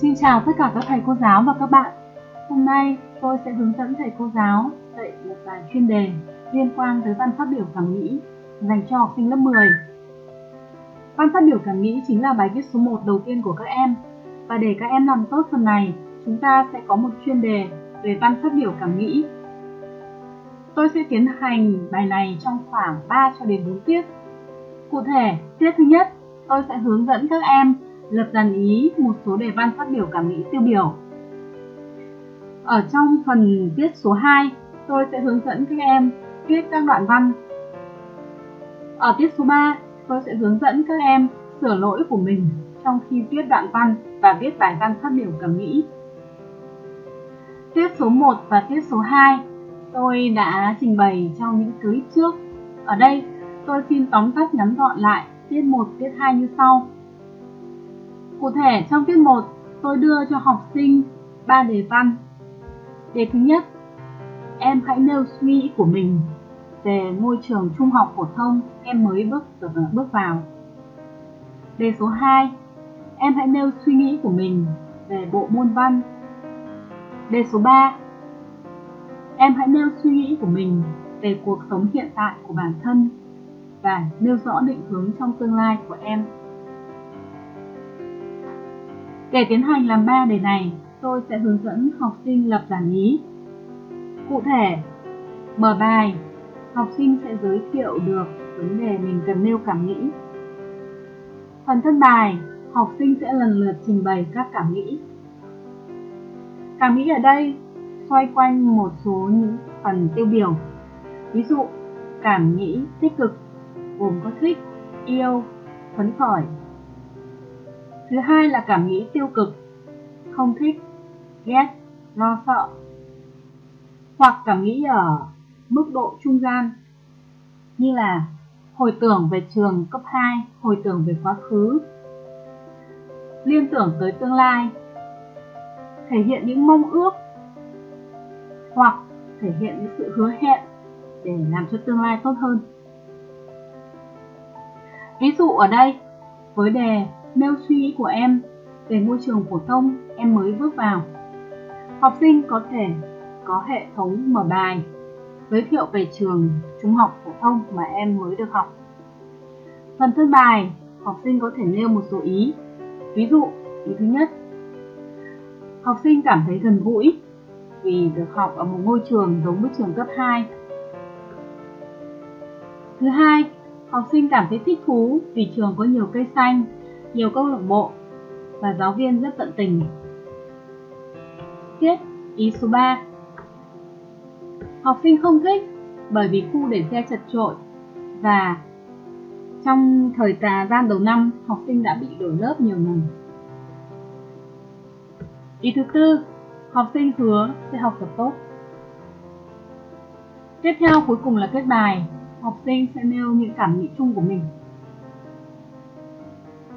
Xin chào tất cả các thầy cô giáo và các bạn. Hôm nay tôi sẽ hướng dẫn thầy cô giáo dạy một bài chuyên đề liên quan tới văn phát biểu cảm nghĩ dành cho học sinh lớp 10. Văn phát biểu cảm nghĩ chính là bài viết số 1 đầu tiên của các em. Và để các em làm tốt phần này, chúng ta sẽ có một chuyên đề về văn phát biểu cảm nghĩ. Tôi sẽ tiến hành bài này trong khoảng 3 cho đến 4 tiết. Cụ thể, tiết thứ nhất, tôi sẽ hướng dẫn các em lập dàn ý một số đề văn phát biểu cảm nghĩ tiêu biểu. Ở trong phần tiết số 2, tôi sẽ hướng dẫn các em viết các đoạn văn. Ở tiết số 3, tôi sẽ hướng dẫn các em sửa lỗi của mình trong khi viết đoạn văn và viết bài văn phát biểu cảm nghĩ. Tiết số 1 và tiết số 2 tôi đã trình bày trong những clip trước. Ở đây, tôi xin tóm tắt ngắn gọn lại tiết 1, tiết 2 như sau. Cụ thể trong tiết 1, tôi đưa cho học sinh 3 đề văn. Đề thứ nhất, em hãy nêu suy nghĩ của mình về môi trường trung học phổ thông em mới bước bước vào. Đề số 2, em hãy nêu suy nghĩ của mình về bộ môn văn. Đề số 3, em hãy nêu suy nghĩ của mình về cuộc sống hiện tại của bản thân và nêu rõ định hướng trong tương lai của em. Để tiến hành làm ba đề này, tôi sẽ hướng dẫn học sinh lập giản ý. Cụ thể, mở bài, học sinh sẽ giới thiệu được vấn đề mình cần nêu cảm nghĩ. Phần thân bài, học sinh sẽ lần lượt trình bày các cảm nghĩ. Cảm nghĩ ở đây xoay quanh một số những phần tiêu biểu. Ví dụ, cảm nghĩ tích cực gồm có thích, yêu, phấn khởi, Thứ hai là cảm nghĩ tiêu cực, không thích, ghét, lo sợ. Hoặc cảm nghĩ ở mức độ trung gian như là hồi tưởng về trường cấp 2, hồi tưởng về quá khứ, liên tưởng tới tương lai, thể hiện những mong ước hoặc thể hiện những sự hứa hẹn để làm cho tương lai tốt hơn. Ví dụ ở đây, với đề nêu suy nghĩ của em về môi trường phổ thông em mới bước vào. Học sinh có thể có hệ thống mở bài giới thiệu về trường trung học phổ thông mà em mới được học. Phần thân bài, học sinh có thể nêu một số ý. Ví dụ, ý thứ nhất, học sinh cảm thấy gần gũi vì được học ở một ngôi trường giống với trường cấp 2. Thứ hai, học sinh cảm thấy thích thú vì trường có nhiều cây xanh nhiều câu lạc bộ và giáo viên rất tận tình. Tiết ý số 3 Học sinh không thích bởi vì khu để xe chật trội và trong thời tà gian đầu năm học sinh đã bị đổi lớp nhiều lần. Ý thứ tư, học sinh hứa sẽ học tập tốt. Tiếp theo cuối cùng là kết bài, học sinh sẽ nêu những cảm nghĩ chung của mình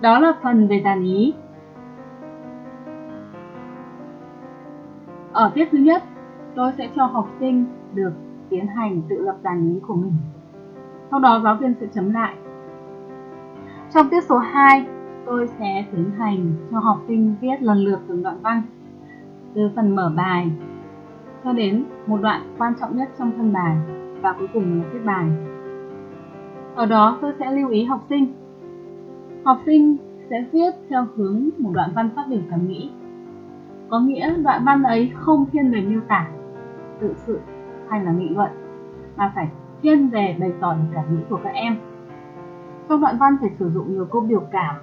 đó là phần về dàn ý. Ở tiết thứ nhất, tôi sẽ cho học sinh được tiến hành tự lập dàn ý của mình. Sau đó giáo viên sẽ chấm lại. Trong tiết số 2, tôi sẽ tiến hành cho học sinh viết lần lượt từng đoạn văn từ phần mở bài cho đến một đoạn quan trọng nhất trong thân bài và cuối cùng là kết bài. Ở đó tôi sẽ lưu ý học sinh Học sinh sẽ viết theo hướng một đoạn văn phát biểu cảm nghĩ. Có nghĩa đoạn văn ấy không thiên về miêu tả, tự sự hay là nghị luận, mà phải thiên về bày tỏ cảm nghĩ của các em. Trong đoạn văn phải sử dụng nhiều câu biểu cảm.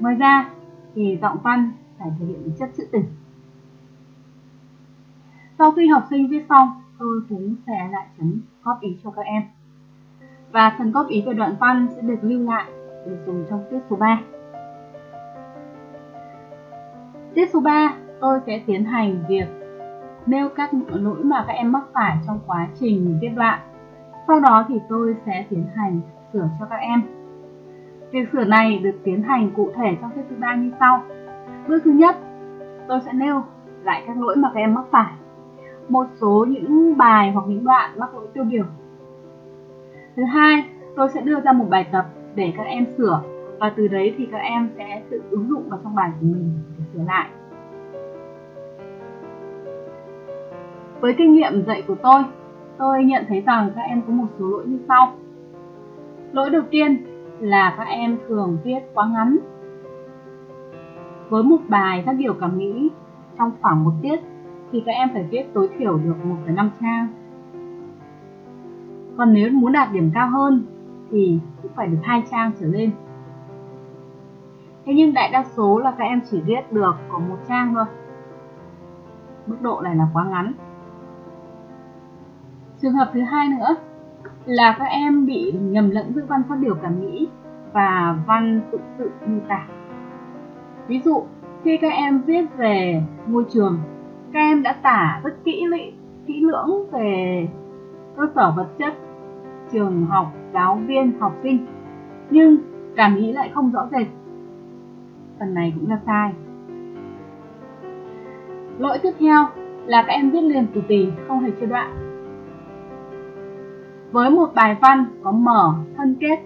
Ngoài ra thì giọng văn phải thể hiện chất trữ tình. Sau khi học sinh viết xong, tôi cũng sẽ lại chấm góp ý cho các em và phần góp ý về đoạn văn sẽ được lưu lại để dùng trong tiết số 3. Tiết số 3, tôi sẽ tiến hành việc nêu các lỗi mà các em mắc phải trong quá trình viết đoạn. Sau đó thì tôi sẽ tiến hành sửa cho các em. Việc sửa này được tiến hành cụ thể trong tiết thứ ba như sau. Bước thứ nhất, tôi sẽ nêu lại các lỗi mà các em mắc phải. Một số những bài hoặc những đoạn mắc lỗi tiêu biểu Thứ hai, tôi sẽ đưa ra một bài tập để các em sửa và từ đấy thì các em sẽ tự ứng dụng vào trong bài của mình để sửa lại. Với kinh nghiệm dạy của tôi, tôi nhận thấy rằng các em có một số lỗi như sau. Lỗi đầu tiên là các em thường viết quá ngắn. Với một bài các biểu cảm nghĩ trong khoảng một tiết thì các em phải viết tối thiểu được 1,5 trang. Còn nếu muốn đạt điểm cao hơn thì cũng phải được hai trang trở lên. Thế nhưng đại đa số là các em chỉ viết được có một trang thôi. Mức độ này là quá ngắn. Trường hợp thứ hai nữa là các em bị nhầm lẫn giữa văn phát biểu cảm nghĩ và văn tự sự miêu tả. Ví dụ, khi các em viết về môi trường, các em đã tả rất kỹ lị, kỹ lưỡng về cơ sở vật chất, trường học, giáo viên, học sinh, nhưng cảm nghĩ lại không rõ rệt. Phần này cũng là sai. Lỗi tiếp theo là các em viết liền từ tì, không hề chia đoạn. Với một bài văn có mở, thân kết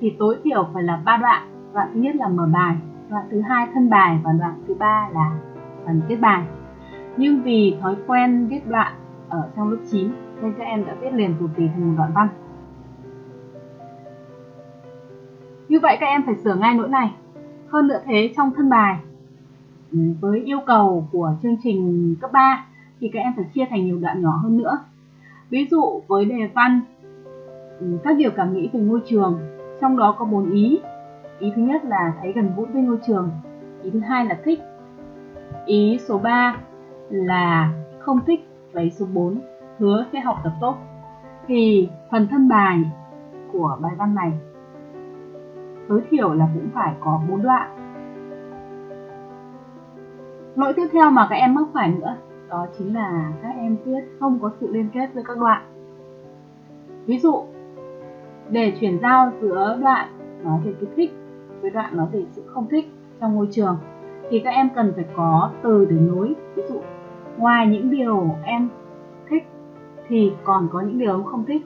thì tối thiểu phải là ba đoạn. Đoạn thứ nhất là mở bài, đoạn thứ hai thân bài và đoạn thứ ba là phần kết bài. Nhưng vì thói quen viết đoạn ở trong lớp 9 nên các em đã viết liền tù tì thành một đoạn văn. Như vậy các em phải sửa ngay lỗi này. Hơn nữa thế, trong thân bài ừ, với yêu cầu của chương trình cấp 3 thì các em phải chia thành nhiều đoạn nhỏ hơn nữa. Ví dụ với đề văn ừ, các điều cảm nghĩ về môi trường, trong đó có bốn ý ý thứ nhất là thấy gần gũi với môi trường ý thứ hai là thích ý số 3 là không thích và ý số 4 hứa sẽ học tập tốt thì phần thân bài của bài văn này tối thiểu là cũng phải có bốn đoạn. Lỗi tiếp theo mà các em mắc phải nữa, đó chính là các em viết không có sự liên kết giữa các đoạn. Ví dụ, để chuyển giao giữa đoạn nói về cái thích với đoạn nói về sự không thích trong môi trường. Thì các em cần phải có từ để nối. Ví dụ, ngoài những điều em thích thì còn có những điều em không thích.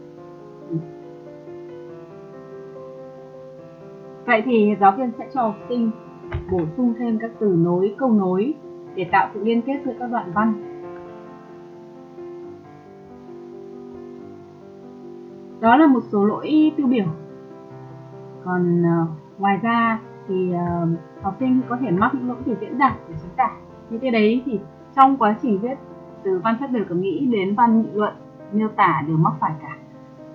Vậy thì giáo viên sẽ cho học sinh bổ sung thêm các từ nối câu nối để tạo sự liên kết giữa các đoạn văn. Đó là một số lỗi tiêu biểu. Còn uh, ngoài ra thì uh, học sinh có thể mắc những lỗi từ diễn đạt để chính tả những cái đấy thì trong quá trình viết từ văn phát biểu cảm nghĩ đến văn nghị luận miêu tả đều mắc phải cả.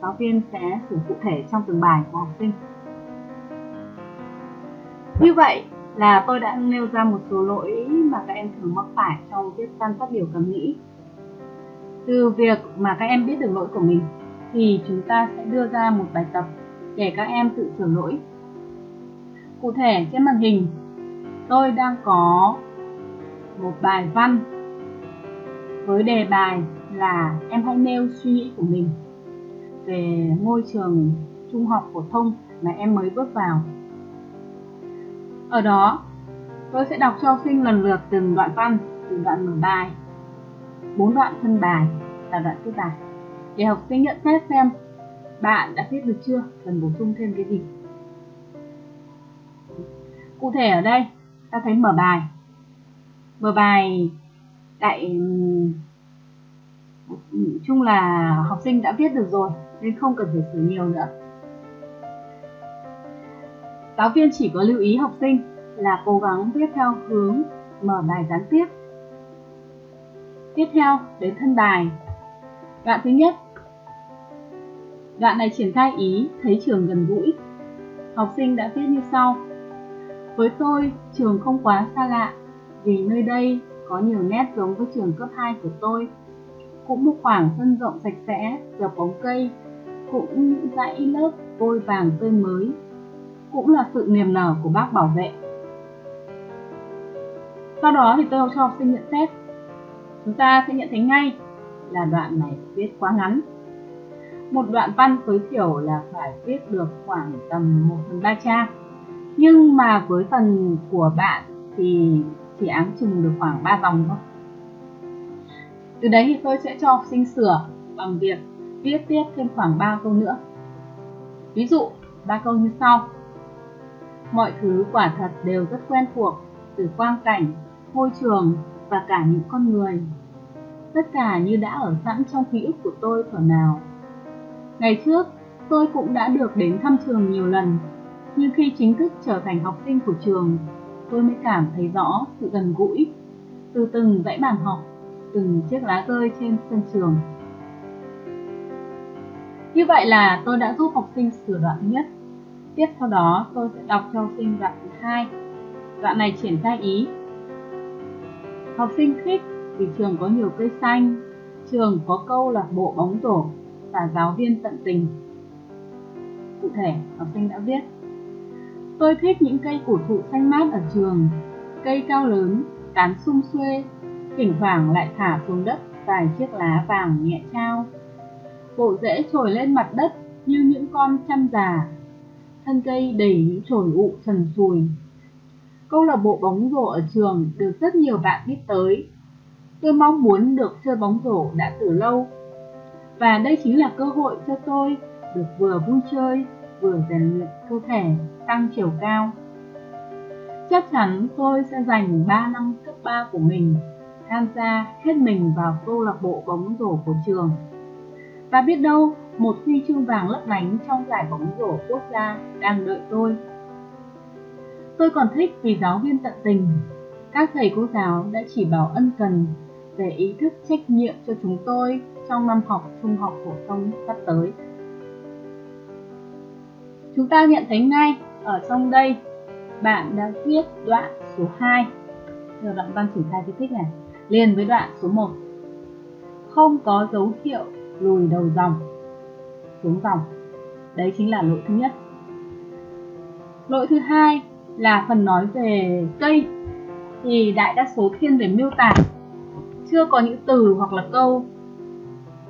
Giáo viên sẽ sửa cụ thể trong từng bài của học sinh như vậy là tôi đã nêu ra một số lỗi mà các em thường mắc phải trong viết văn phát biểu cảm nghĩ từ việc mà các em biết được lỗi của mình thì chúng ta sẽ đưa ra một bài tập để các em tự sửa lỗi. Cụ thể trên màn hình, tôi đang có một bài văn với đề bài là em hãy nêu suy nghĩ của mình về ngôi trường trung học phổ thông mà em mới bước vào. Ở đó, tôi sẽ đọc cho học sinh lần lượt từng đoạn văn, từ đoạn mở bài, bốn đoạn thân bài và đoạn kết bài để học sinh nhận xét xem bạn đã viết được chưa, cần bổ sung thêm cái gì. Cụ thể ở đây, ta thấy mở bài. Mở bài tại chung là học sinh đã viết được rồi nên không cần phải sửa nhiều nữa. Giáo viên chỉ có lưu ý học sinh là cố gắng viết theo hướng mở bài gián tiếp. Tiếp theo đến thân bài. Đoạn thứ nhất Đoạn này triển khai ý thấy trường gần gũi. Học sinh đã viết như sau. Với tôi, trường không quá xa lạ, vì nơi đây có nhiều nét giống với trường cấp 2 của tôi. Cũng một khoảng sân rộng sạch sẽ, dọc bóng cây, cũng những dãy lớp vôi vàng tươi mới, cũng là sự niềm nở của bác bảo vệ. Sau đó thì tôi cho học sinh nhận xét. Chúng ta sẽ nhận thấy ngay là đoạn này viết quá ngắn một đoạn văn tối thiểu là phải viết được khoảng tầm 1 phần 3 trang. Nhưng mà với phần của bạn thì chỉ áng chừng được khoảng 3 dòng thôi. Từ đấy thì tôi sẽ cho học sinh sửa bằng việc viết tiếp thêm khoảng 3 câu nữa. Ví dụ, ba câu như sau. Mọi thứ quả thật đều rất quen thuộc, từ quang cảnh, môi trường và cả những con người. Tất cả như đã ở sẵn trong ký ức của tôi thuở nào. Ngày trước, tôi cũng đã được đến thăm trường nhiều lần, nhưng khi chính thức trở thành học sinh của trường, tôi mới cảm thấy rõ sự gần gũi từ từng dãy bàn học, từng chiếc lá rơi trên sân trường. Như vậy là tôi đã giúp học sinh sửa đoạn nhất. Tiếp sau đó tôi sẽ đọc cho học sinh đoạn thứ hai. Đoạn này triển khai ý. Học sinh thích vì trường có nhiều cây xanh, trường có câu lạc bộ bóng rổ và giáo viên tận tình. Cụ thể, học sinh đã viết Tôi thích những cây cổ thụ xanh mát ở trường, cây cao lớn, tán sum xuê, thỉnh thoảng lại thả xuống đất vài chiếc lá vàng nhẹ trao. Bộ rễ trồi lên mặt đất như những con chăn già, thân cây đầy những chồi ụ sần sùi. Câu lạc bộ bóng rổ ở trường được rất nhiều bạn biết tới. Tôi mong muốn được chơi bóng rổ đã từ lâu. Và đây chính là cơ hội cho tôi được vừa vui chơi, vừa rèn luyện cơ thể, tăng chiều cao. Chắc chắn tôi sẽ dành 3 năm cấp 3 của mình tham gia hết mình vào câu lạc bộ bóng rổ của trường. Và biết đâu, một huy chương vàng lấp lánh trong giải bóng rổ quốc gia đang đợi tôi. Tôi còn thích vì giáo viên tận tình. Các thầy cô giáo đã chỉ bảo ân cần về ý thức trách nhiệm cho chúng tôi trong năm học trung học phổ thông sắp tới. Chúng ta nhận thấy ngay ở trong đây, bạn đã viết đoạn số 2 Giờ đoạn văn triển khai di thích này liền với đoạn số 1 Không có dấu hiệu lùi đầu dòng xuống dòng Đấy chính là lỗi thứ nhất. Lỗi thứ hai là phần nói về cây. Thì đại đa số thiên về miêu tả, chưa có những từ hoặc là câu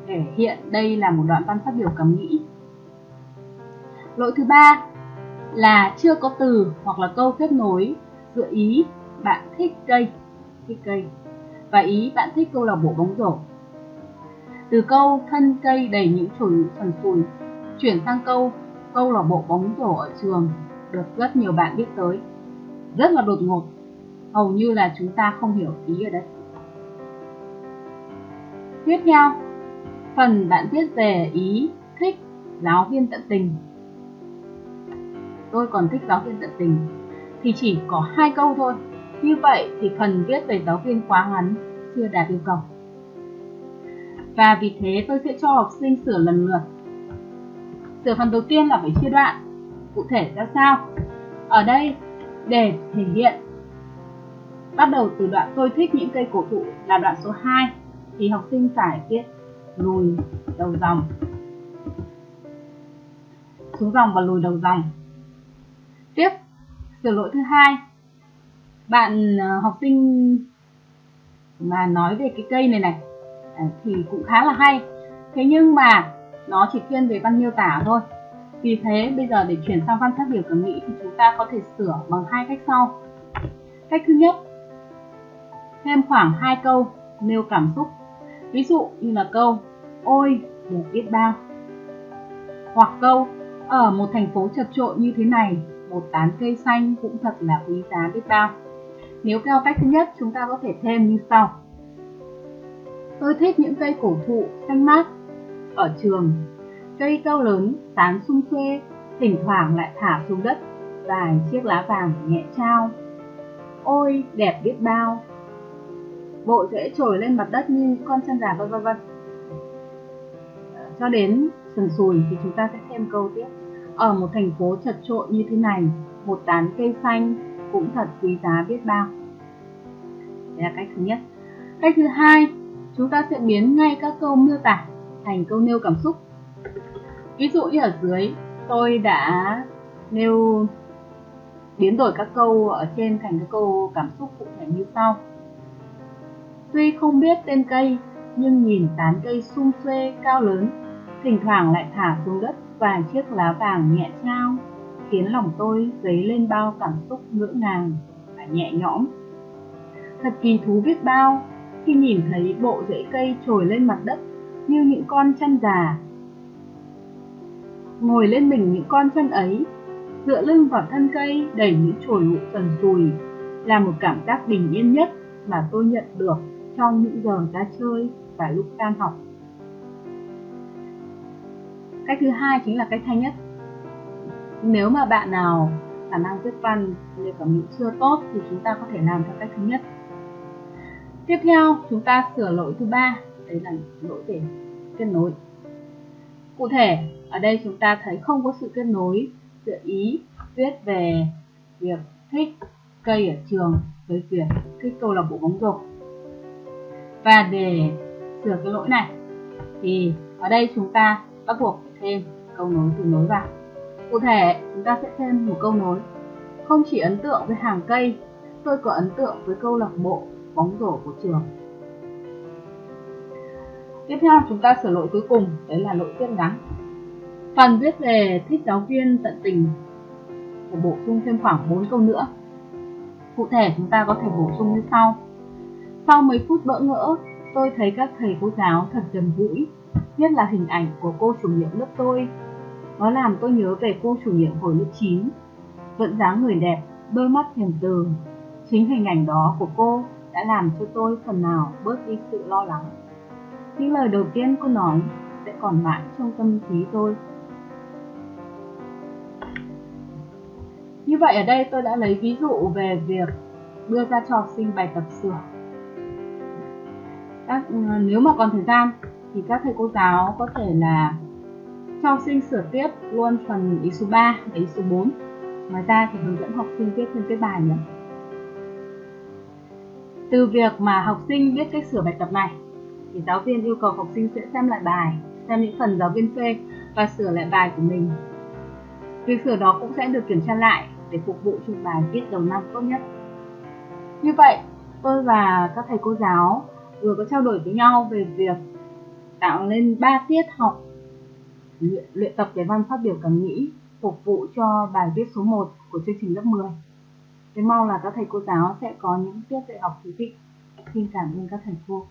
để hiện đây là một đoạn văn phát biểu cảm nghĩ lỗi thứ ba là chưa có từ hoặc là câu kết nối giữa ý bạn thích cây thích cây và ý bạn thích câu lạc bộ bóng rổ từ câu thân cây đầy những chùi sần sùi, chuyển sang câu câu lạc bộ bóng rổ ở trường, được rất nhiều bạn biết tới. Rất là đột ngột, hầu như là chúng ta không hiểu ý ở đây. Tiếp theo, phần bạn viết về ý thích giáo viên tận tình. Tôi còn thích giáo viên tận tình, thì chỉ có hai câu thôi. Như vậy thì phần viết về giáo viên quá ngắn, chưa đạt yêu cầu và vì thế tôi sẽ cho học sinh sửa lần lượt. Sửa phần đầu tiên là phải chia đoạn. Cụ thể ra sao? Ở đây, để thể hiện. Bắt đầu từ đoạn tôi thích những cây cổ thụ là đoạn số 2 thì học sinh phải viết lùi đầu dòng. Xuống dòng và lùi đầu dòng. Tiếp, sửa lỗi thứ hai. Bạn ờ, học sinh mà nói về cái cây này này thì cũng khá là hay. Thế nhưng mà nó chỉ thiên về văn miêu tả thôi. Vì thế bây giờ để chuyển sang văn phát biểu cảm nghĩ thì chúng ta có thể sửa bằng hai cách sau. Cách thứ nhất thêm khoảng hai câu nêu cảm xúc. Ví dụ như là câu ôi đẹp biết bao. Hoặc câu ở một thành phố chật trội như thế này một tán cây xanh cũng thật là quý giá biết bao. Nếu theo cách thứ nhất, chúng ta có thể thêm như sau. Tôi thích những cây cổ thụ xanh mát ở trường. Cây cao lớn, tán sung xuê, thỉnh thoảng lại thả xuống đất vài chiếc lá vàng nhẹ trao. Ôi, đẹp biết bao. Bộ rễ trồi lên mặt đất như con chân gà vân vân vân. Cho đến sần sùi thì chúng ta sẽ thêm câu tiếp ở một thành phố chật trội như thế này, một tán cây xanh cũng thật quý giá biết bao. Đây là cách thứ nhất. Cách thứ hai, chúng ta sẽ biến ngay các câu miêu tả thành câu nêu cảm xúc. Ví dụ như ở dưới, tôi đã nêu biến đổi các câu ở trên thành các câu cảm xúc cụ thể như sau. Tuy không biết tên cây, nhưng nhìn tán cây sum xuê cao lớn, thỉnh thoảng lại thả xuống đất vài chiếc lá vàng nhẹ trao khiến lòng tôi dấy lên bao cảm xúc ngỡ ngàng và nhẹ nhõm. Thật kỳ thú biết bao khi nhìn thấy bộ rễ cây trồi lên mặt đất như những con chân già. Ngồi lên mình những con chân ấy, Dựa lưng vào thân cây đầy những chồi lụ sần sùi là một cảm giác bình yên nhất mà tôi nhận được trong những giờ ra chơi và lúc tan học. Cách thứ hai chính là cách hay nhất. Nếu mà bạn nào khả năng viết văn như cảm nghĩ chưa tốt thì chúng ta có thể làm theo cách thứ nhất. Tiếp theo, chúng ta sửa lỗi thứ ba, đấy là lỗi về kết nối. Cụ thể, ở đây chúng ta thấy không có sự kết nối giữa ý viết về việc thích cây ở trường với việc thích câu lạc bộ bóng rổ. Và để sửa cái lỗi này thì ở đây chúng ta bắt buộc thêm câu nối từ nối vào. Cụ thể, chúng ta sẽ thêm một câu nối. Không chỉ ấn tượng với hàng cây, tôi có ấn tượng với câu lạc bộ bóng rổ của trường. Tiếp theo chúng ta sửa lỗi cuối cùng, đấy là lỗi viết ngắn. Phần viết về thích giáo viên tận tình phải bổ sung thêm khoảng 4 câu nữa. Cụ thể chúng ta có thể bổ sung như sau. Sau mấy phút bỡ ngỡ, tôi thấy các thầy cô giáo thật gần gũi, nhất là hình ảnh của cô chủ nhiệm lớp tôi. Nó làm tôi nhớ về cô chủ nhiệm hồi lớp 9, vẫn dáng người đẹp, đôi mắt hiền từ. Chính hình ảnh đó của cô đã làm cho tôi phần nào bớt đi sự lo lắng. Những lời đầu tiên cô nói sẽ còn mãi trong tâm trí tôi. Như vậy ở đây tôi đã lấy ví dụ về việc đưa ra cho học sinh bài tập sửa. Các, ờ, nếu mà còn thời gian thì các thầy cô giáo có thể là cho học sinh sửa tiếp luôn phần ý số 3 và ý số 4. Ngoài ra thì hướng dẫn học sinh viết thêm cái bài nữa. Từ việc mà học sinh biết cách sửa bài tập này thì giáo viên yêu cầu học sinh sẽ xem lại bài, xem những phần giáo viên phê và sửa lại bài của mình. Việc sửa đó cũng sẽ được kiểm tra lại để phục vụ cho bài viết đầu năm tốt nhất. Như vậy, tôi và các thầy cô giáo vừa có trao đổi với nhau về việc tạo nên 3 tiết học luyện, luyện tập cái văn phát biểu cảm nghĩ phục vụ cho bài viết số 1 của chương trình lớp 10. Tôi mong là các thầy cô giáo sẽ có những tiết dạy học thú vị. Xin cảm ơn các thầy cô.